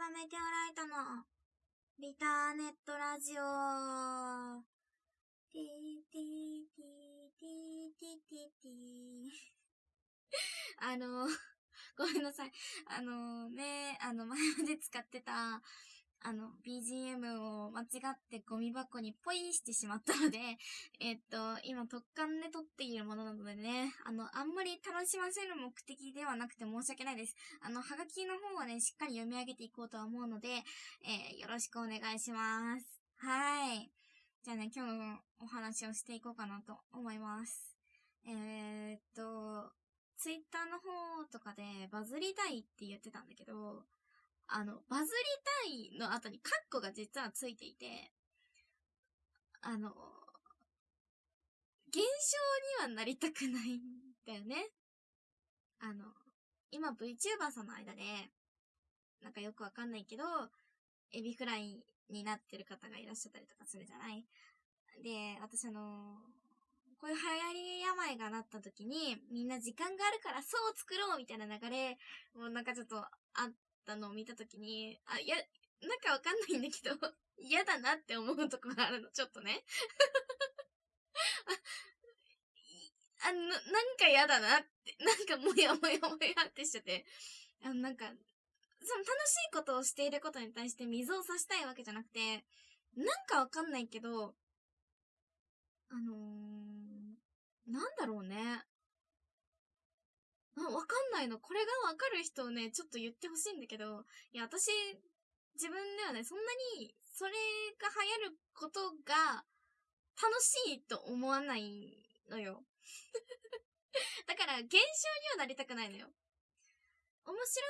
ばメテオライトの。ビターネットラジオ。ティーティーティーティーティーティー。ティーあの、ごめんなさい。あのね、あの前まで使ってたあの、BGM を間違ってゴミ箱にポイしてしまったので、えっと、今特感で撮っているものなのでね、あの、あんまり楽しませる目的ではなくて申し訳ないです。あの、はがきの方はね、しっかり読み上げていこうとは思うので、えー、よろしくお願いします。はい。じゃあね、今日のお話をしていこうかなと思います。えー、っと、ツイッターの方とかでバズりたいって言ってたんだけど、あの、バズりたいの後にカッコが実はついていて、あの、現象にはなりたくないんだよね。あの、今 VTuber さんの間で、なんかよくわかんないけど、エビフライになってる方がいらっしゃったりとかするじゃない？で、私あのこういう流行り病がなった時に、みんな時間があるからそう作ろうみたいな流れ、もうなんかちょっとあったのを見たときに、あ、いや、なんかわかんないんだけど、嫌だなって思うとこがあるの、ちょっとね。あ、あの、なんか嫌だなって、なんかもやもやもやってしちゃって、あの、なんか、その楽しいことをしていることに対して水を差したいわけじゃなくて、なんかわかんないけど、あのー、なんだろうね。わかんないの。これがわかる人をね、ちょっと言ってほしいんだけど、いや、私、自分ではね、そんなに、それが流行ることが、楽しいと思わないのよ。だから、現象にはなりたくないのよ。面白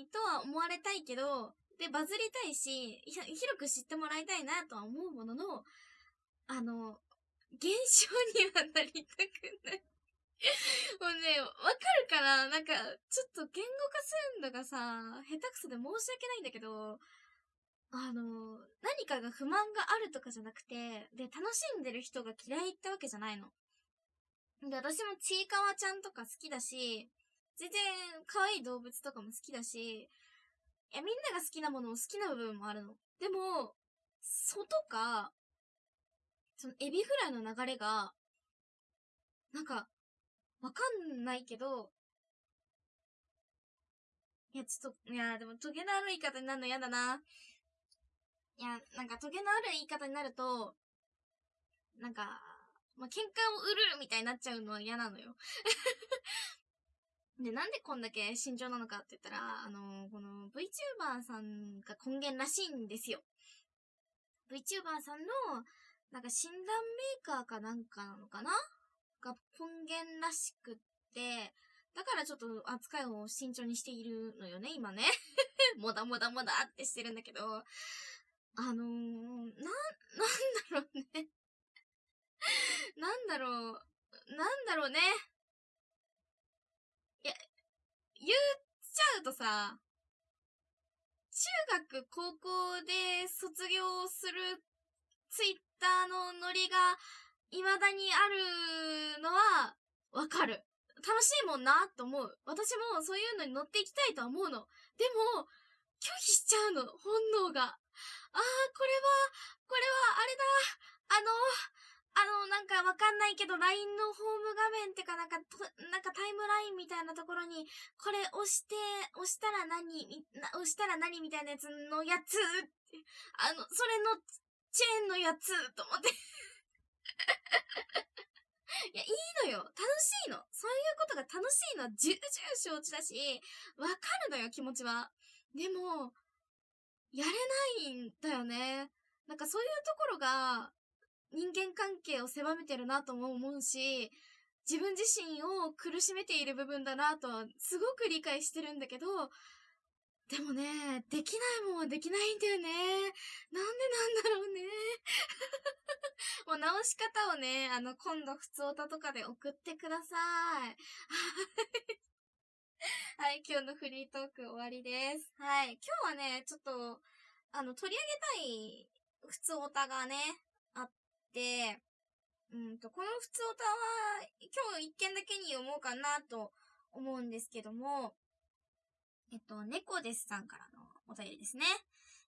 いとは思われたいけど、で、バズりたいし、広く知ってもらいたいなとは思うものの、あの、現象にはなりたくない もうね、わかるかな？なんか、ちょっと言語化するのがさ、下手くそで申し訳ないんだけど、あの、何かが不満があるとかじゃなくて、で、楽しんでる人が嫌いってわけじゃないの。で、私もちいかわちゃんとか好きだし、全然可愛い動物とかも好きだし、いや、みんなが好きなものを好きな部分もあるの。でも、外か、そのエビフライの流れが、なんか、わかんないけど、いや、ちょっと、いや、でも、トゲのある言い方になるの嫌だな。いや、なんか、トゲのある言い方になると、なんか、まあ、喧嘩を売るみたいになっちゃうのは嫌なのよ。で、なんでこんだけ慎重なのかって言ったら、あのこの VTuber さんが根源らしいんですよ。VTuber さんの、なんか診断メーカーかなんかなのかなが根源らしくって、だからちょっと扱いを慎重にしているのよね、今ね。もだもだもだってしてるんだけど、あのー、な、なんだろうね。なんだろう、なんだろうね。いや、言っちゃうとさ、中学、高校で卒業するツイッターのノリが未だにあるのは、わかる。楽しいもんなと思う。私もそういうのに乗っていきたいとは思うの。でも、拒否しちゃうの、本能が。ああ、これは、これは、あれだ。あの、あの、なんかわかんないけど、LINE のホーム画面ってかなんか、なんかタイムラインみたいなところに、これ押して、押したら何、押したら何みたいなやつのやつ、あの、それのチェーンのやつ、と思っていや、いいのよ。楽しいの。そういうことが楽しいのは重々承知だし、わかるのよ、気持ちは。でも、やれないんだよね。なんかそういうところが、人間関係を狭めてるなとも思うし、自分自身を苦しめている部分だなとはすごく理解してるんだけど、でもね、できないもんはできないんだよね。なんでなんだろうね。もう直し方をね、あの、今度普通歌とかで送ってください。はい、今日のフリートーク終わりです。はい、今日はね、ちょっと、あの、取り上げたい普通歌がね、あって、うんと、この普通歌は、今日一件だけに読もうかなと思うんですけども、えっと、猫ですさんからのお便りですね。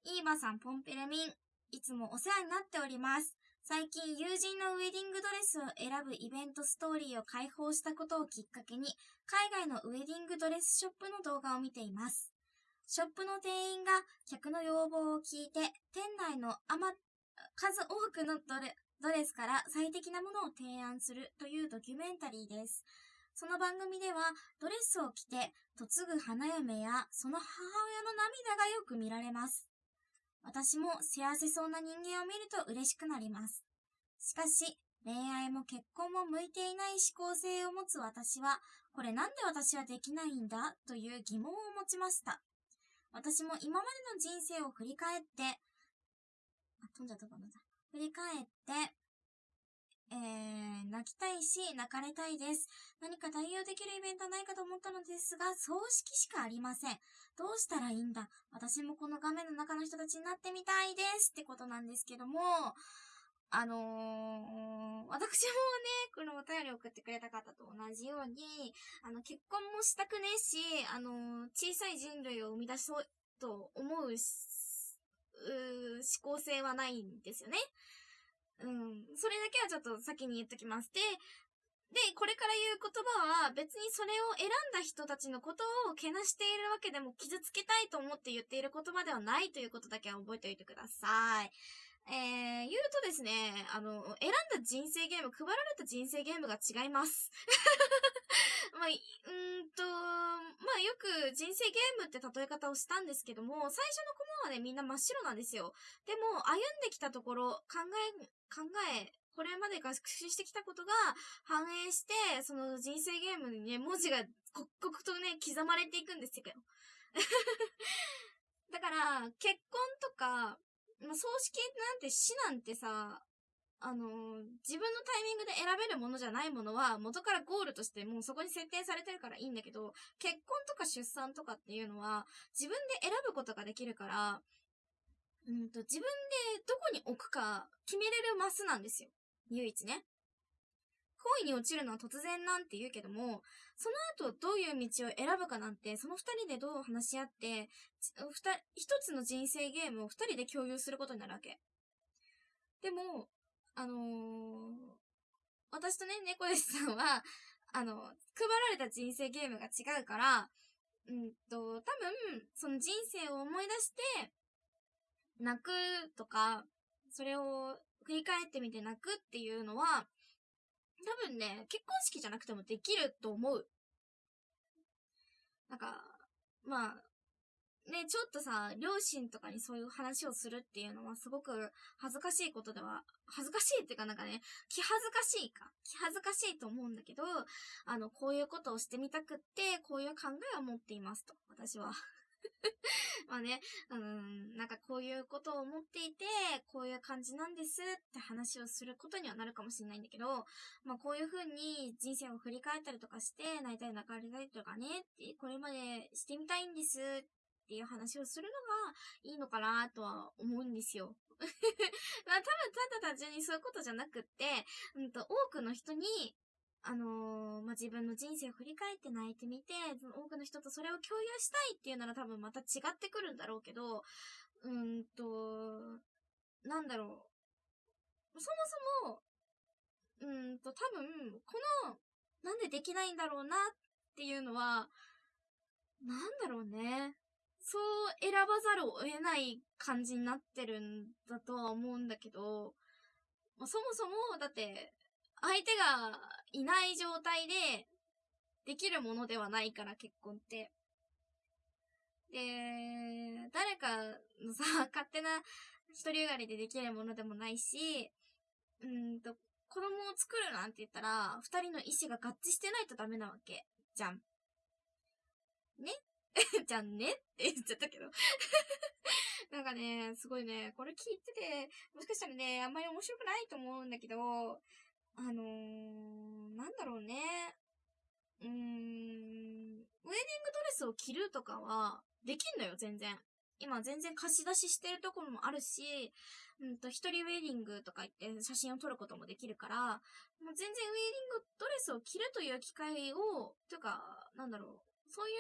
イーバさん、ポンペレミン、いつもお世話になっております。最近友人のウェディングドレスを選ぶイベントストーリーを開放したことをきっかけに、海外のウェディングドレスショップの動画を見ています。ショップの店員が客の要望を聞いて、店内のあま、数多くのドレドレスから最適なものを提案するというドキュメンタリーです。その番組では、ドレスを着て嫁ぐ花嫁やその母親の涙がよく見られます。私も幸せそうな人間を見ると嬉しくなります。しかし、恋愛も結婚も向いていない思考性を持つ私は、これなんで私はできないんだ？という疑問を持ちました。私も今までの人生を振り返って、あ、飛んじゃったかな。振り返って、えー、泣きたいし、泣かれたいです。何か対応できるイベントないかと思ったのですが、葬式しかありません。どうしたらいいんだ？私もこの画面の中の人たちになってみたいですってことなんですけども、あのー、私もね、このお便り送ってくれた方と同じように、あの、結婚もしたくねえし、あのー、小さい人類を生み出そうと思う、う思考性はないんですよね。うん。それだけはちょっと先に言っときます。で、で、これから言う言葉は別にそれを選んだ人たちのことをけなしているわけでも傷つけたいと思って言っている言葉ではないということだけは覚えておいてください。えー、言うとですね、あの、選んだ人生ゲーム、配られた人生ゲームが違います。まあ、うんと、まあよく人生ゲームって例え方をしたんですけども、最初のコマはね、みんな真っ白なんですよ。でも、歩んできたところ、考え、考え、これまで学習してきたことが反映して、その人生ゲームにね、文字が刻々とね、刻まれていくんですよ。だから、結婚とか、まあ、葬式なんて死なんてさ、あのー、自分のタイミングで選べるものじゃないものは、元からゴールとしてもうそこに設定されてるからいいんだけど、結婚とか出産とかっていうのは、自分で選ぶことができるから、うんと、自分でどこに置くか決めれるマスなんですよ。唯一ね。恋に落ちるのは突然なんて言うけども、その後どういう道を選ぶかなんて、その二人でどう話し合って、一つの人生ゲームを二人で共有することになるわけ。でも、あのー、私とね、猫ですさんは、あの、配られた人生ゲームが違うから、うんと、多分、その人生を思い出して、泣くとか、それを振り返ってみて泣くっていうのは、多分ね、結婚式じゃなくてもできると思う。なんか、まあ、ね、ちょっとさ、両親とかにそういう話をするっていうのはすごく恥ずかしいことでは、恥ずかしいっていうかなんかね、気恥ずかしいか。気恥ずかしいと思うんだけど、あの、こういうことをしてみたくって、こういう考えを持っていますと、私は。まあね、うん、なんかこういうことを思っていて、こういう感じなんですって話をすることにはなるかもしれないんだけど、まあこういう風に人生を振り返ったりとかして、泣いたり泣かれたりとかね、ってこれまでしてみたいんですっていう話をするのがいいのかなとは思うんですよ。まあ多分ただ単純にそういうことじゃなくって、うんと、多くの人にあのー、まあ、自分の人生を振り返って泣いてみて、多くの人とそれを共有したいっていうなら多分また違ってくるんだろうけど、うんと、なんだろう。そもそも、うんと、多分、この、なんでできないんだろうなっていうのは、なんだろうね。そう選ばざるを得ない感じになってるんだとは思うんだけど、まあ、そもそも、だって、相手がいない状態でできるものではないから、結婚って。で、誰かのさ、勝手な一人よがりでできるものでもないし、うんと、子供を作るなんて言ったら、二人の意思が合致してないとダメなわけ。じゃん。ね？じゃんね？って言っちゃったけど なんかね、すごいね、これ聞いてて、もしかしたらね、あんまり面白くないと思うんだけど、あのー、なんだろうね。うーん、ウェディングドレスを着るとかは、できんのよ、全然。今全然貸し出ししてるところもあるし、うんと、一人ウェディングとか言って写真を撮ることもできるから、もう全然ウェディングドレスを着るという機会を、というか、なんだろう、そうい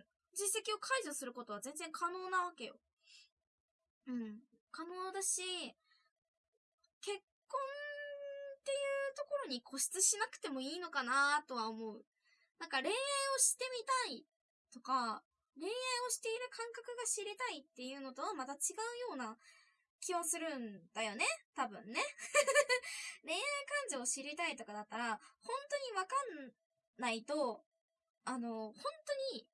う実績を解除することは全然可能なわけよ。うん。可能だし、結ところに固執しなくてもいいのかなとは思う。なんか恋愛をしてみたいとか、恋愛をしている感覚が知りたいっていうのとはまた違うような気はするんだよね多分ね。恋愛感情を知りたいとかだったら、本当にわかんないと、あの、本当に、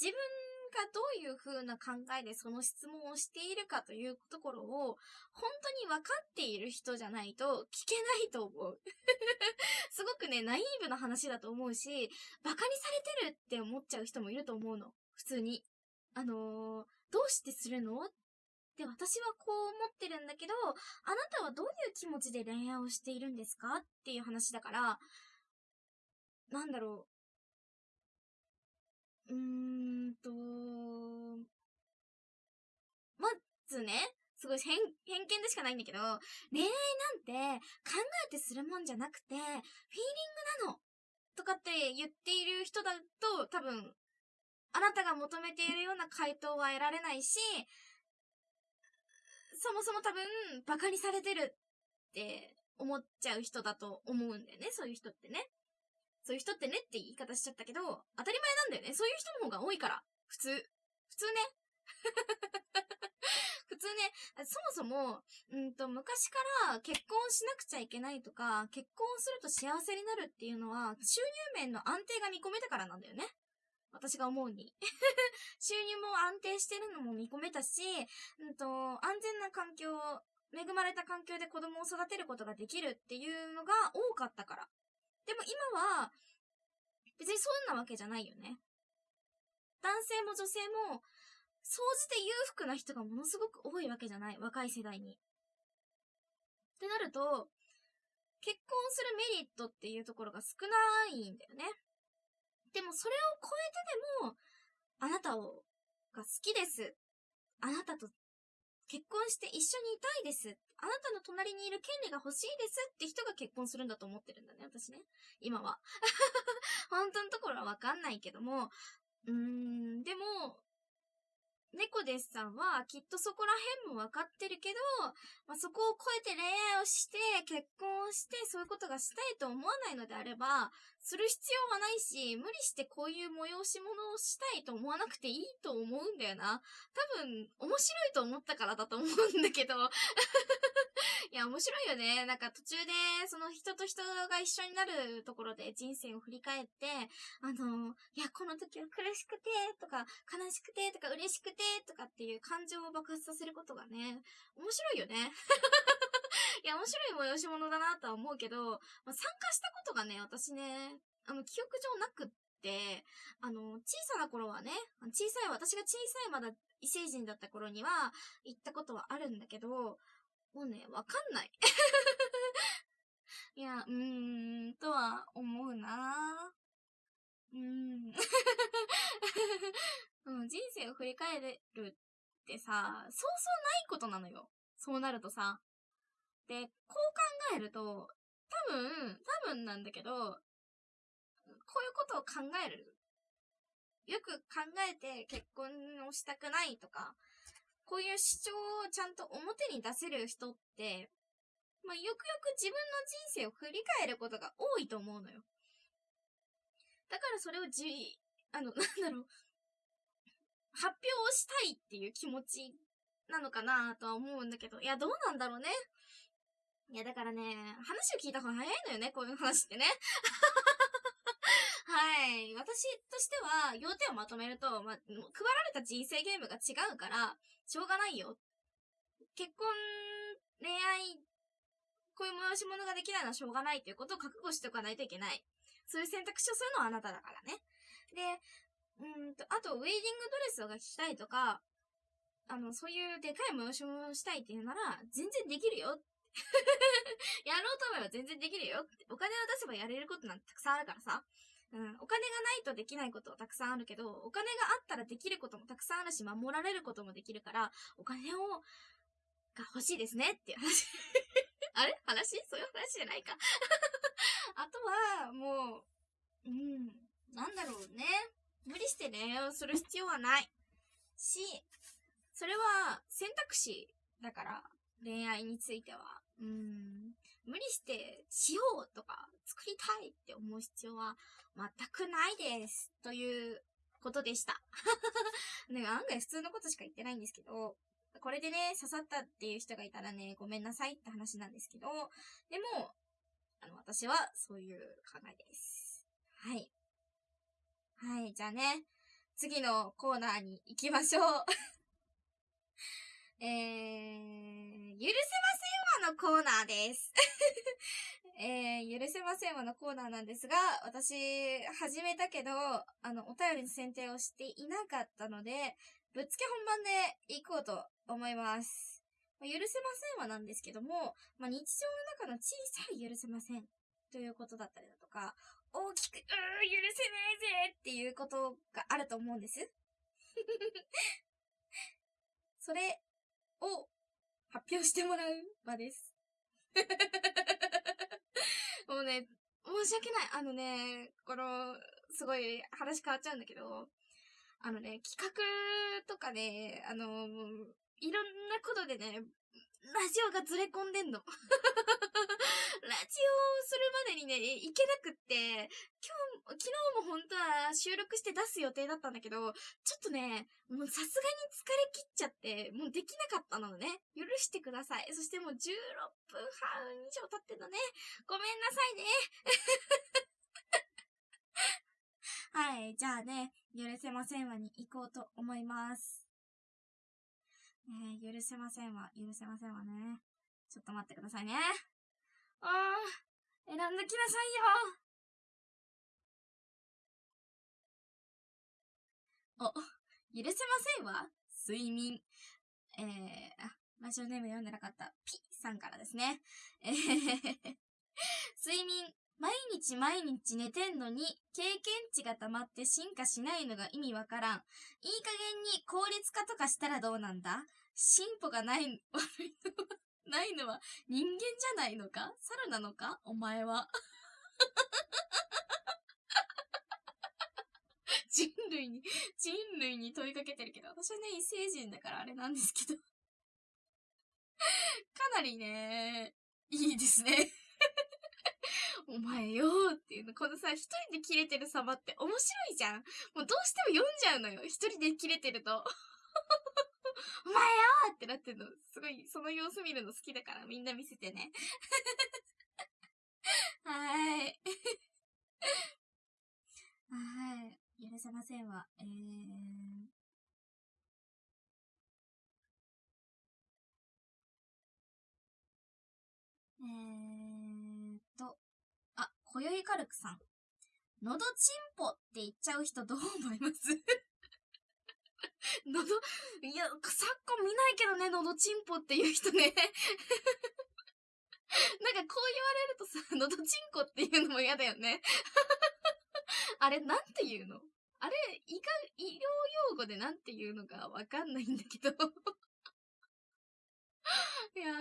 自分がどういう風な考えでその質問をしているかというところを、本当に分かっている人じゃないと聞けないと思う。すごくね、ナイーブな話だと思うし、馬鹿にされてるって思っちゃう人もいると思うの。普通に。あのー、どうしてするの？で、私はこう思ってるんだけど、あなたはどういう気持ちで恋愛をしているんですか？っていう話だから、なんだろう。ーんと、まずね、すごい偏偏見でしかないんだけど、恋愛なんて考えてするもんじゃなくて、フィーリングなのとかって言っている人だと多分、あなたが求めているような回答は得られないし、そもそも多分、馬鹿にされてるって思っちゃう人だと思うんだよね、そういう人ってね。そういう人ってねって言い方しちゃったけど、当たり前なんだよね。そういう人の方が多いから。普通。普通ね。普通ね、そもそも、うんと、昔から結婚しなくちゃいけないとか、結婚すると幸せになるっていうのは、収入面の安定が見込めたからなんだよね。私が思うに。収入も安定してるのも見込めたし、うんと、安全な環境、恵まれた環境で子供を育てることができるっていうのが多かったから。でも今は、別にそんなわけじゃないよね。男性も女性も、総じて裕福な人がものすごく多いわけじゃない。若い世代に。ってなると、結婚するメリットっていうところが少ないんだよね。でもそれを超えてでも、あなたを、が好きです。あなたと結婚して一緒にいたいです。あなたの隣にいる権利が欲しいですって人が結婚するんだと思ってるんだね、私ね。今は。本当のところはわかんないけども、うーん、でも、猫ですさんはきっとそこら辺もわかってるけど、まあ、そこを超えて恋愛をして、結婚をして、そういうことがしたいと思わないのであれば、する必要はないし、無理してこういう催し物をしたいと思わなくていいと思うんだよな。多分、面白いと思ったからだと思うんだけど。いや、面白いよね。なんか途中で、その人と人が一緒になるところで人生を振り返って、あの、いや、この時は苦しくて、とか、悲しくて、とか、嬉しくて、とかっていう感情を爆発させることがね、面白いよね。いや、面白い催し物だなとは思うけど、まあ、参加したことがね、私ね、あの、記憶上なくって、あの、小さな頃はね、小さい、私が小さいまだ異星人だった頃には行ったことはあるんだけど、もうね、わかんない。いや、うーん、とは思うなうーん。うん、人生を振り返るってさ、そうそうないことなのよ。そうなるとさ。で、こう考えると、多分、多分なんだけど、こういうことを考える。よく考えて結婚をしたくないとか、こういう主張をちゃんと表に出せる人って、まあ、よくよく自分の人生を振り返ることが多いと思うのよ。だからそれをじ、あの、なんだろう、発表をしたいっていう気持ちなのかなとは思うんだけど、いや、どうなんだろうね。いや、だからね、話を聞いた方が早いのよね、こういう話ってね。はい。私としては、要点をまとめると、まあ、配られた人生ゲームが違うから、しょうがないよ。結婚、恋愛、こういう催し物ができないのはしょうがないということを覚悟しておかないといけない。そういう選択肢をするのはあなただからね。で、うんと、あと、ウェディングドレスをがきたいとか、あの、そういうでかい催し物をしたいっていうなら、全然できるよ。やろうと思えば全然できるよ。お金を出せばやれることなんてたくさんあるからさ。うん、お金がないとできないことはたくさんあるけど、お金があったらできることもたくさんあるし、守られることもできるから、お金を、が欲しいですねっていう話。あれ？話？そういう話じゃないか あとは、もう、うん、なんだろうね。無理して恋愛をする必要はない。し、それは選択肢だから、恋愛については。うん。無理してしようとか作りたいって思う必要は全くないです。ということでした。ね、案外普通のことしか言ってないんですけど、これでね、刺さったっていう人がいたらね、ごめんなさいって話なんですけど、でも、あの、私はそういう考えです。はい。はい、じゃあね、次のコーナーに行きましょう。えー、許せませんわのコーナーです。えー、許せませんわのコーナーなんですが、私、始めたけど、あの、お便りの選定をしていなかったので、ぶっつけ本番で行こうと思います。ま許せませんわなんですけども、まあ、日常の中の小さい許せませんということだったりだとか、大きく、うー、許せねえぜっていうことがあると思うんです。それを発表してもらう場です。もうね、申し訳ない。あのね、この、すごい話変わっちゃうんだけど、あのね、企画とかね、あの、いろんなことでね、ラジオがずれ込んでんの。ラジオをするまでにね、いけなくって、今日、昨日も本当は収録して出す予定だったんだけど、ちょっとね、もうさすがに疲れ切っちゃって、もうできなかったのね。許してください。そしてもう16分半以上経ってんのね。ごめんなさいね。はい、じゃあね、許せませんわに行こうと思います。ねえ、許せませんわ、許せませんわね。ちょっと待ってくださいね。あー、選んできなさいよ。お、許せませんわ？睡眠。えー、あ、ラジオネーム読んでなかった。ピさんからですね。えー、睡眠。毎日毎日寝てんのに、経験値が溜まって進化しないのが意味わからん。いい加減に効率化とかしたらどうなんだ？進歩がない、悪いのは、ないのは人間じゃないのか？猿なのか？お前は。人類に、人類に問いかけてるけど、私はね、異星人だからあれなんですけど。かなりね、いいですね。お前よーっていうの、このさ、一人で切れてる様って面白いじゃん。もうどうしても読んじゃうのよ。一人で切れてると。お前よーってなってんの。すごい、その様子見るの好きだからみんな見せてね。はーい。はい。許せませんわ。えー。えー、あ、こよいカルクさん。のどちんぽって言っちゃう人どう思います？のど、いや、昨今見ないけどね、のどちんぽっていう人ね。なんかこう言われるとさ、のどちんこっていうのも嫌だよね。あれ、なんて言うの？あれ、医が、医療用語でなんて言うのかわかんないんだけど。いやー、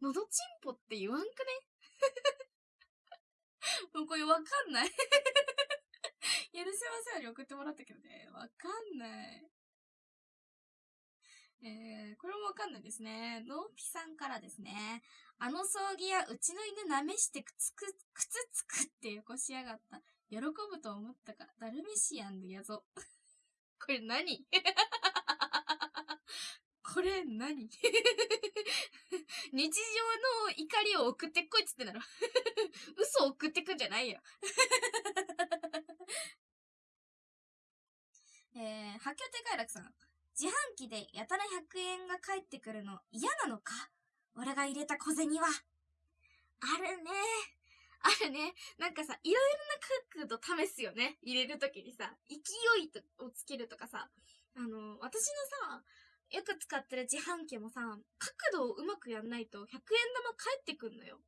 のどちんぽって言わんくね？もうこれわかんない。許せませんに送ってもらったけどね、わかんない。えー、これもわかんないですね。ノーピさんからですね。あの葬儀やうちの犬舐めしてくつく、靴つくってよこしやがった。喜ぶと思ったか、ダルメシアンのやぞ。これ何？これ何？日常の怒りを送ってこいっつってんだろ。嘘を送ってくんじゃないよ。えー、発狂亭快楽さん。自販機でやたら100円が返ってくるの嫌なのか？俺が入れた小銭は。あるね。あるね。なんかさ、いろいろな角度試すよね。入れるときにさ、勢いをつけるとかさ。あの、私のさ、よく使ってる自販機もさ、角度をうまくやんないと100円玉返ってくんのよ。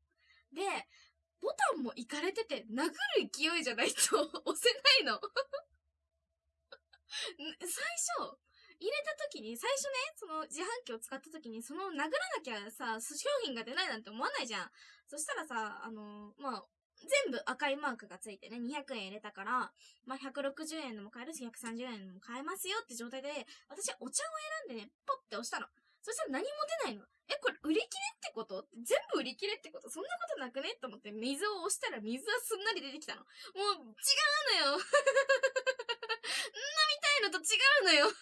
で、ボタンもいかれてて、殴る勢いじゃないと 押せないの。最初、入れた時に、最初ね、その自販機を使った時に、その殴らなきゃさ、商品が出ないなんて思わないじゃん。そしたらさ、あの、まあ、全部赤いマークがついてね、200円入れたから、まあ、160円のも買えるし、130円のも買えますよって状態で、私はお茶を選んでね、ポッて押したの。そしたら何も出ないの。え、これ売り切れってこと？全部売り切れってこと？そんなことなくね？と思って水を押したら水はすんなり出てきたの。もう、違うのよ 飲みたいのと違うのよで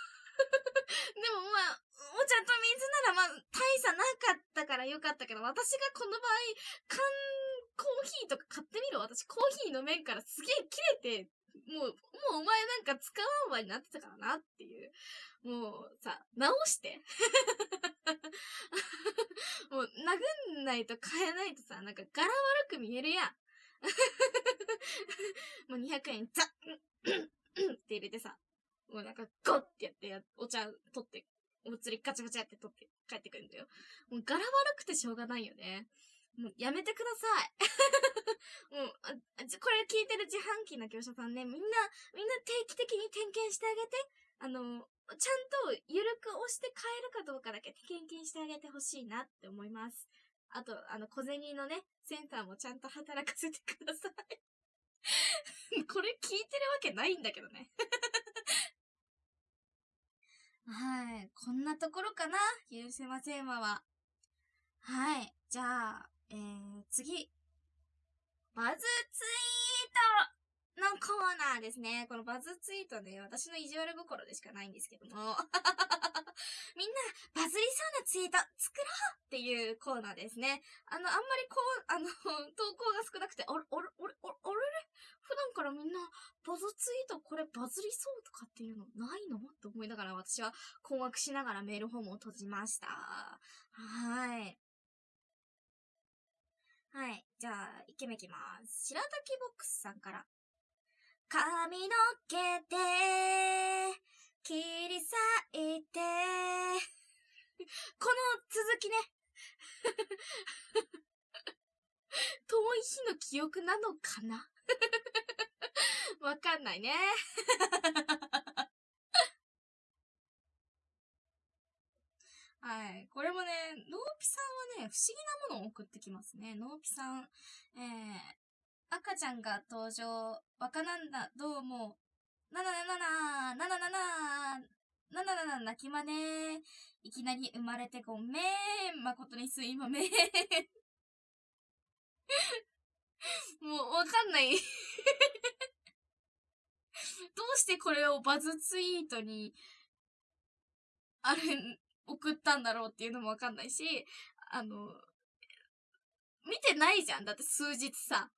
もまあ、お茶と水ならまあ、大差なかったからよかったけど、私がこの場合、缶コーヒーとか買ってみろ。私コーヒー飲めんからすげえ切れて、もう、もうお前なんか使わんわになってたからなっていう。もうさ、直して もう、殴んないと買えないとさ、なんか柄悪く見えるやん。もう200円、ザッって入れてさ、もうなんかゴッってやってや、お茶取って、お釣りガチャガチャって取って帰ってくるんだよ。もう柄悪くてしょうがないよね。もうやめてください。もう、これ聞いてる自販機の業者さんね、みんな、みんな定期的に点検してあげて。あの、ちゃんとゆるく押して買えるかどうかだけ点検してあげてほしいなって思います。あと、あの、小銭のね、センターもちゃんと働かせてください。これ聞いてるわけないんだけどね。はい。こんなところかな？許せませんわは。はい。じゃあ、えー、次。バズツイートのコーナーですね。このバズツイートね、私の意地悪心でしかないんですけども。みんな、バズりそうなツイート作ろうっていうコーナーですね。あの、あんまりこう、あの、投稿が少なくて、あれ、あれ、あれ、あれ、あれ普段からみんな、バズツイートこれバズりそうとかっていうのないの？って思いながら私は困惑しながらメールフォームを閉じました。はい。はい。じゃあ、一件目いきます。白滝ボックスさんから。髪の毛で切り裂いて、この続きね。遠い日の記憶なのかな？わかんないね。はい。これもね、ノーピさんはね、不思議なものを送ってきますね。ノーピさん、えー、赤ちゃんが登場。若なんだ、どうも。ななななな、なななな、なななな、泣きまね。いきなり生まれてごめん。誠にすいまめん。もう、わかんない どうしてこれをバズツイートに、あれ、送ったんだろうっていうのもわかんないし、あの、見てないじゃん。だって数日さ。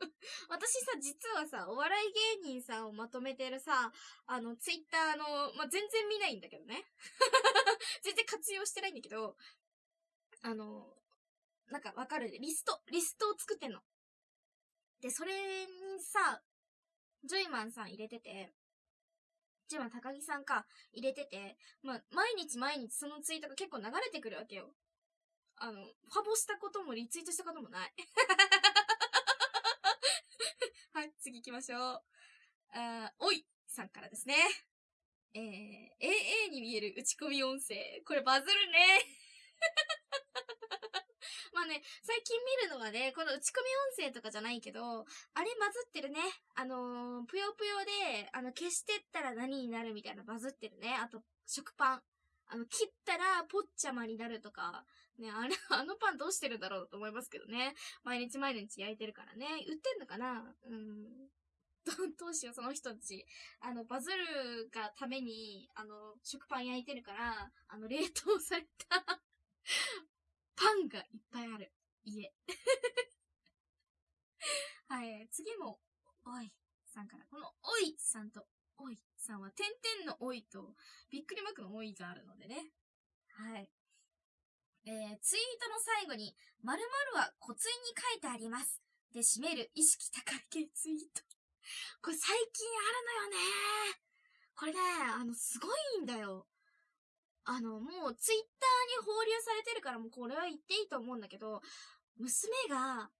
私さ、実はさ、お笑い芸人さんをまとめてるさ、あの、ツイッターの、まあ、全然見ないんだけどね。全然活用してないんだけど、あの、なんかわかるリスト、リストを作ってんの。で、それにさ、ジョイマンさん入れてて、ジョイマン高木さんか、入れてて、まあ、毎日毎日そのツイートが結構流れてくるわけよ。あの、ファボしたこともリツイートしたこともない。はい、次行きましょう。あおいさんからですね。えー、AA に見える打ち込み音声。これバズるね。まあね、最近見るのはね、この打ち込み音声とかじゃないけど、あれバズってるね。あのー、ぷよぷよで、あの、消してったら何になるみたいなバズってるね。あと、食パン。あの、切ったら、ぽっちゃまになるとか、ね、あれ、あのパンどうしてるんだろうと思いますけどね。毎日毎日焼いてるからね。売ってんのかな？うん。ど、どうしよう、その人たち。あの、バズるがために、あの、食パン焼いてるから、あの、冷凍されたパンがいっぱいある。家。はい、次も、おいさんから、このおいさんとおいさんは、点々のおいと、びっくりマークのおいがあるのでね。はい。えー、ツイートの最後に、〇〇は骨髄に書いてあります。で、締める意識高い系ツイート。これ最近あるのよねこれね、あの、すごいんだよ。あの、もうツイッターに放流されてるからもうこれは言っていいと思うんだけど、娘が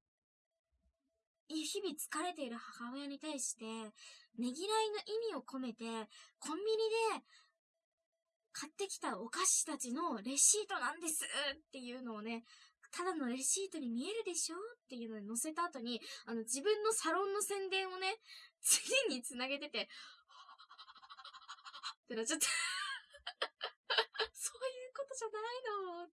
日々疲れている母親に対して、ねぎらいの意味を込めて、コンビニで買ってきたお菓子たちのレシートなんですっていうのをね、ただのレシートに見えるでしょっていうのに載せた後に、あの、自分のサロンの宣伝をね、次に繋げてて、ってなっちゃった。そういうことじゃないの。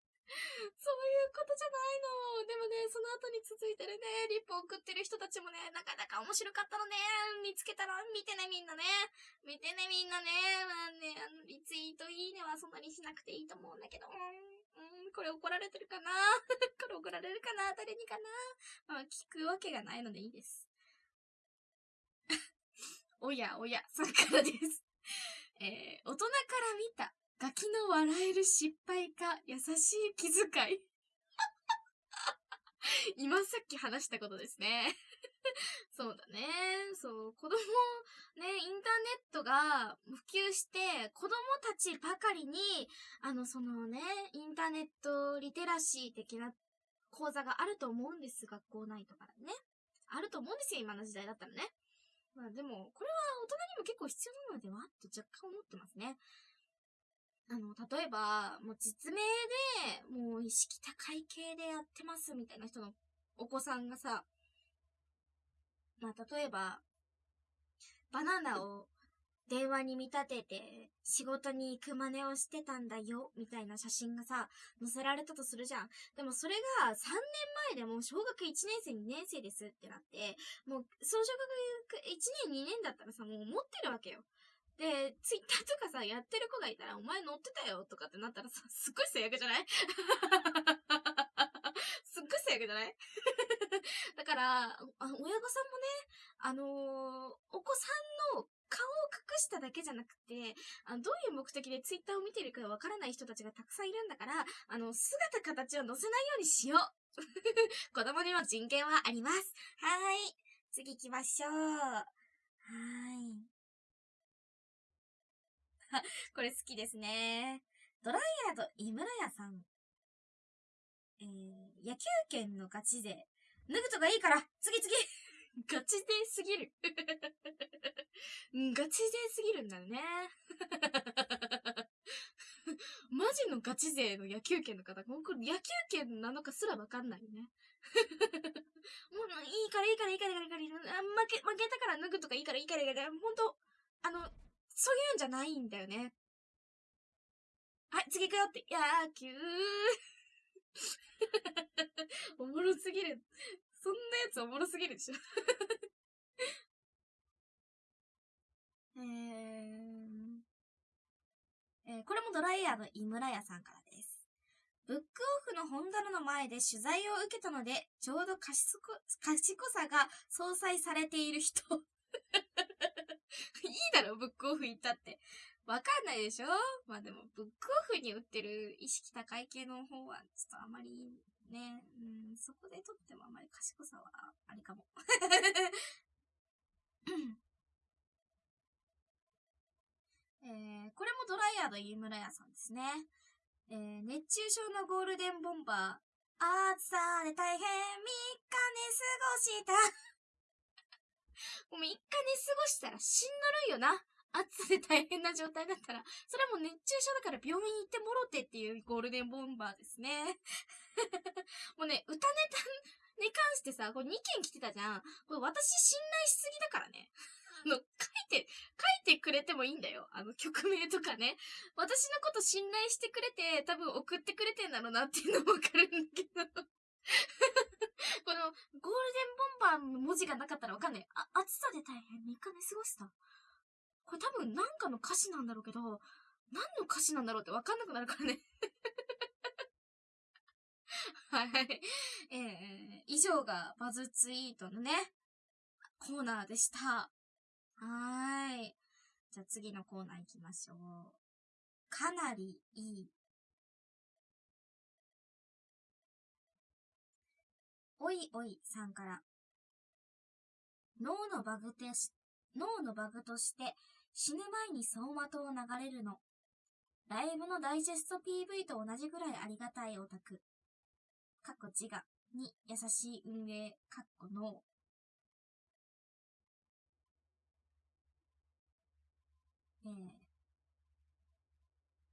そういうことじゃないの。でもね、その後に続いてるね、リップ送ってる人たちもね、なかなか面白かったのね。見つけたら見てね、みんなね。見てね、みんなね。まあね、あの、リツイートいいねはそんなにしなくていいと思うんだけど。うんこれ怒られてるかな？これ怒られるかな？誰にかな？まあ、聞くわけがないのでいいです。おやおや、さんからです。えー、大人から見たガキの笑える失敗か優しい気遣い。今さっき話したことですね。そうだね。そう、子供、ね、インターネットが普及して、子供たちばかりに、あの、そのね、インターネットリテラシー的な講座があると思うんです。学校内とかね。あると思うんですよ、今の時代だったらね。まあでも、これは大人にも結構必要なのでは？と若干思ってますね。あの、例えば、もう実名で、もう意識高い系でやってますみたいな人のお子さんがさ、まあ、例えば、バナナを電話に見立てて仕事に行く真似をしてたんだよ、みたいな写真がさ、載せられたとするじゃん。でもそれが3年前でも小学1年生2年生ですってなって、もう、小学1年2年だったらさ、もう持ってるわけよ。で、ツイッターとかさ、やってる子がいたら、お前乗ってたよとかってなったらさ、すっごい最悪じゃない？すっごい最悪じゃない？だから、親御さんもね、あのー、お子さんの顔を隠しただけじゃなくて、あのどういう目的でツイッターを見てるかわからない人たちがたくさんいるんだから、あの、姿形を載せないようにしよう。子供にも人権はあります。はーい。次行きましょう。はーい。これ好きですね。ドライヤード井村屋さん。えー、野球券のガチ勢。脱ぐとかいいから次次 ガチ勢すぎる ガチ勢すぎるんだよね。マジのガチ勢の野球券の方、もうこれ野球券なのかすらわかんないね。もういいからいいからいいからいいからいいから、負け、負けたから脱ぐとかいいからいいからいいから、ほんと、あの、そういうんじゃないんだよね。はい、次行くよって。野球 おもろすぎる。そんなやつおもろすぎるでしょ えー、えー、これもドライヤーの井村屋さんからです。ブックオフの本棚の前で取材を受けたので、ちょうど賢賢さが相殺されている人 いいだろ、ブックオフ行ったって。わかんないでしょ？まあでも、ブックオフに売ってる意識高い系の方は、ちょっとあまりね、うん、そこで撮ってもあまり賢さはありかも。えー、これもドライヤード飯村屋さんですね。えー、熱中症のゴールデンボンバー。暑さで大変3日寝過ごしたもう3日寝過ごしたらしんどるよな。暑さで大変な状態だったら、それはもう熱中症だから病院行ってもろてっていうゴールデンボンバーですね。もうね、歌ネタに関してさ、これ2件来てたじゃん。これ私信頼しすぎだからね。あの、書いて、書いてくれてもいいんだよ。あの、曲名とかね。私のこと信頼してくれて、多分送ってくれてんだろうなっていうのもわかるんだけど。この、ゴールデンボンバーの文字がなかったらわかんない。あ、暑さで大変3日寝過ごした。これ多分なんかの歌詞なんだろうけど、何の歌詞なんだろうってわかんなくなるからね はい。えー、以上がバズツイートのね、コーナーでした。はーい。じゃあ次のコーナー行きましょう。かなりいいおいおいさんから。脳のバグてし、脳のバグとして死ぬ前に走馬灯を流れるの。ライブのダイジェスト PV と同じぐらいありがたいオタク。かっこ自我に優しい運営、かっこ脳。えー、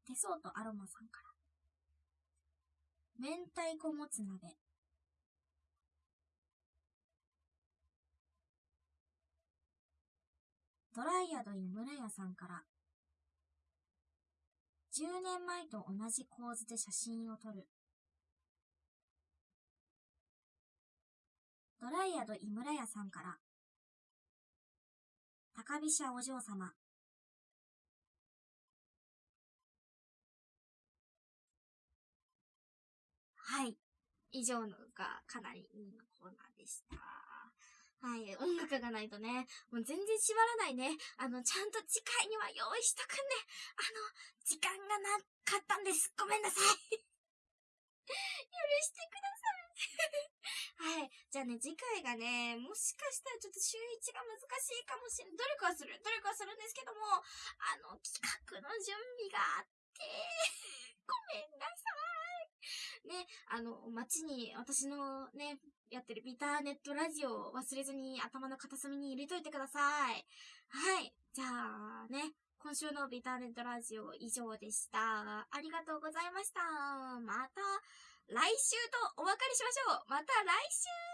手相とアロマさんから。明太子もつ鍋。ドライヤド井村屋さんから、10年前と同じ構図で写真を撮る。ドライヤド井村屋さんから、高飛車お嬢様。はい。以上のがかなりいいコーナーでした。はい。音楽がないとね、もう全然縛らないね。あの、ちゃんと次回には用意しとくんで、あの、時間がなかったんです。ごめんなさい。許してください。はい。じゃあね、次回がね、もしかしたらちょっと週1が難しいかもしれない。努力はする。努力はするんですけども、あの、企画の準備があって、ごめんなさい。ね、あの、街に私のね、やってるビターネットラジオを忘れずに頭の片隅に入れといてください。はい。じゃあね、今週のビターネットラジオ以上でした。ありがとうございました。また来週とお別れしましょう。また来週